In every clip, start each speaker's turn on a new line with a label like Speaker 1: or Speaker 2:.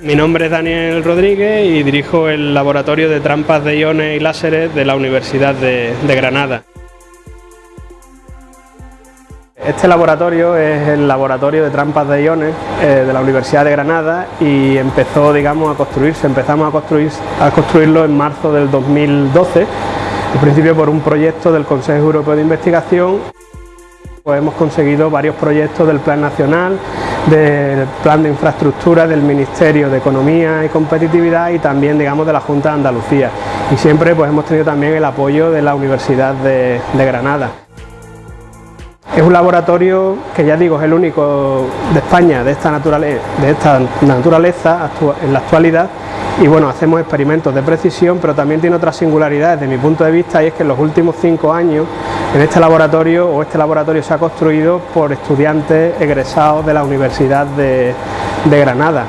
Speaker 1: Mi nombre es Daniel Rodríguez y dirijo el Laboratorio de Trampas de Iones y Láseres de la Universidad de, Granada. Este laboratorio es el laboratorio de trampas de iones eh, de la Universidad de Granada y empezó digamos, a construirse, empezamos a, construir, a construirlo en marzo del 2012, en principio por un proyecto del Consejo Europeo de Investigación. Pues hemos conseguido varios proyectos del Plan Nacional, del Plan de Infraestructura del Ministerio de Economía y Competitividad y también digamos de la Junta de Andalucía. Y siempre pues hemos tenido también el apoyo de la Universidad de, Granada. Es un laboratorio que ya digo es el único de España de esta, naturaleza, de esta naturaleza en la actualidad. Y bueno, hacemos experimentos de precisión, pero también tiene otras singularidades. Desde mi punto de vista y es que en los últimos cinco años en este laboratorio o este laboratorio se ha construido por estudiantes egresados de la Universidad de, Granada,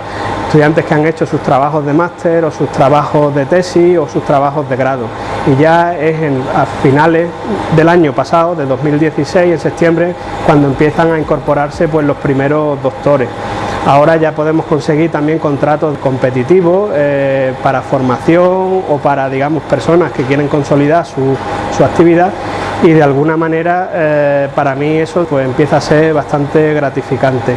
Speaker 1: estudiantes que han hecho sus trabajos de máster o sus trabajos de tesis o sus trabajos de grado y ya es a finales del año pasado, de 2016, en septiembre, cuando empiezan a incorporarse pues los primeros doctores. Ahora ya podemos conseguir también contratos competitivos eh, para formación o para digamos personas que quieren consolidar su, actividad y de alguna manera eh, para mí eso pues empieza a ser bastante gratificante.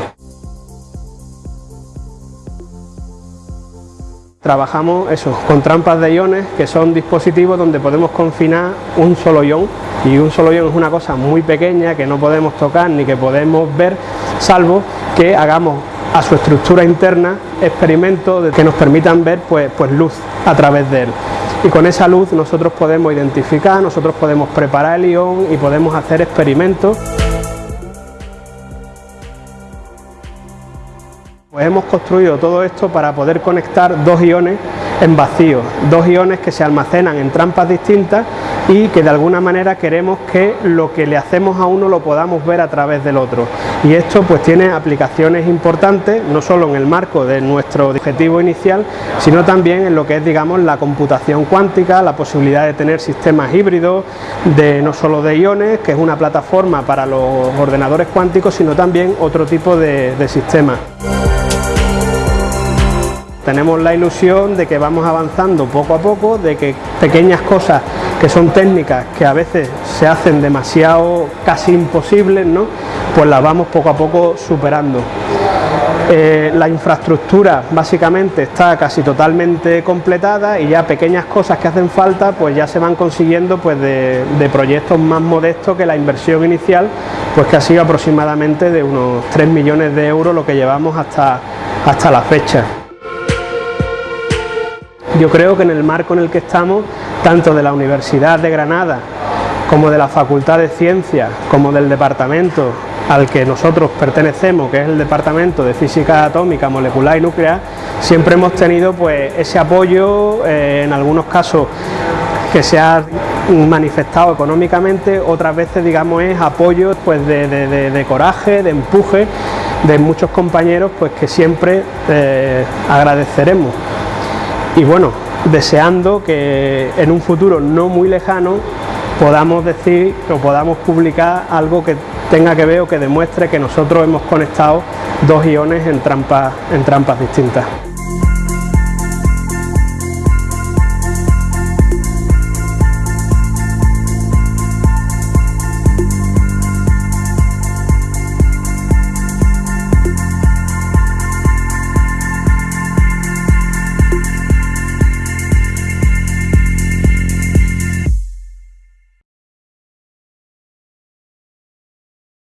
Speaker 1: Trabajamos eso, con trampas de iones, que son dispositivos donde podemos confinar un solo ion, y un solo ion es una cosa muy pequeña que no podemos tocar ni que podemos ver, salvo que hagamos a su estructura interna experimentos que nos permitan ver pues, pues luz a través de él. Y con esa luz nosotros podemos identificar, nosotros podemos preparar el ion y podemos hacer experimentos. Pues hemos construido todo esto para poder conectar dos iones en vacío, dos iones que se almacenan en trampas distintas y que de alguna manera queremos que lo que le hacemos a uno lo podamos ver a través del otro. Y esto pues tiene aplicaciones importantes, no solo en el marco de nuestro objetivo inicial, sino también en lo que es digamos la computación cuántica, la posibilidad de tener sistemas híbridos, de no solo de iones, que es una plataforma para los ordenadores cuánticos, sino también otro tipo de, de sistemas. Tenemos la ilusión de que vamos avanzando poco a poco, de que pequeñas cosas que son técnicas que a veces se hacen demasiado casi imposibles, ¿no? pues las vamos poco a poco superando. Eh, la infraestructura básicamente está casi totalmente completada y ya pequeñas cosas que hacen falta pues ya se van consiguiendo pues de, proyectos más modestos que la inversión inicial pues que ha sido aproximadamente de unos 3 millones de euros lo que llevamos hasta, hasta la fecha. Yo creo que en el marco en el que estamos, tanto de la Universidad de Granada como de la Facultad de Ciencias, como del departamento al que nosotros pertenecemos, que es el Departamento de Física Atómica, Molecular y Nuclear, siempre hemos tenido pues ese apoyo, eh, en algunos casos que se ha manifestado económicamente, otras veces digamos es apoyo pues de, coraje, de empuje de muchos compañeros pues que siempre eh, agradeceremos y bueno, deseando que en un futuro no muy lejano podamos decir o podamos publicar algo que tenga que ver o que demuestre que nosotros hemos conectado dos iones en trampas, en trampas distintas.